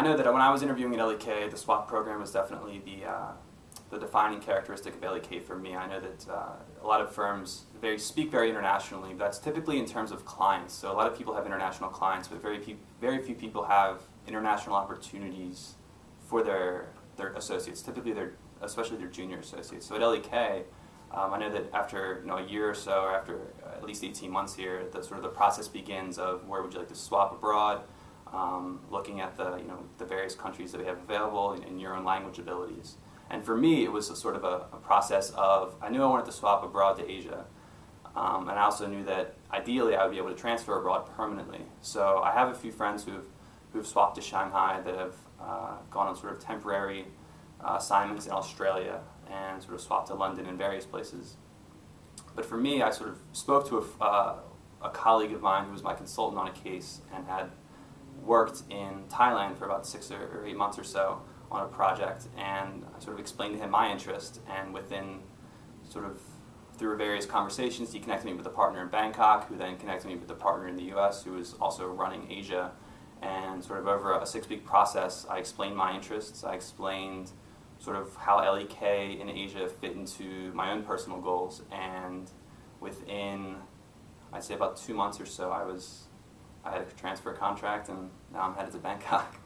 I know that when I was interviewing at LEK, the swap program was definitely the uh, the defining characteristic of LEK for me. I know that uh, a lot of firms very speak very internationally. That's typically in terms of clients. So a lot of people have international clients, but very few, very few people have international opportunities for their their associates. Typically, their especially their junior associates. So at LEK, um, I know that after you know a year or so, or after at least 18 months here, the sort of the process begins of where would you like to swap abroad, um, looking at the you know the various countries that we have available and, and your own language abilities. And for me, it was a sort of a, a, process of, I knew I wanted to swap abroad to Asia. Um, and I also knew that ideally I would be able to transfer abroad permanently. So I have a few friends who've, who've swapped to Shanghai that have uh, gone on sort of temporary uh, assignments in Australia and sort of swapped to London and various places. But for me, I sort of spoke to a, uh, a colleague of mine who was my consultant on a case and had worked in Thailand for about six or eight months or so on a project and I sort of explained to him my interest and within sort of through various conversations he connected me with a partner in Bangkok who then connected me with a partner in the US who was also running Asia. And sort of over a six week process I explained my interests, I explained sort of how LEK in Asia fit into my own personal goals. And within I'd say about two months or so I was I had a transfer contract and now I'm headed to Bangkok.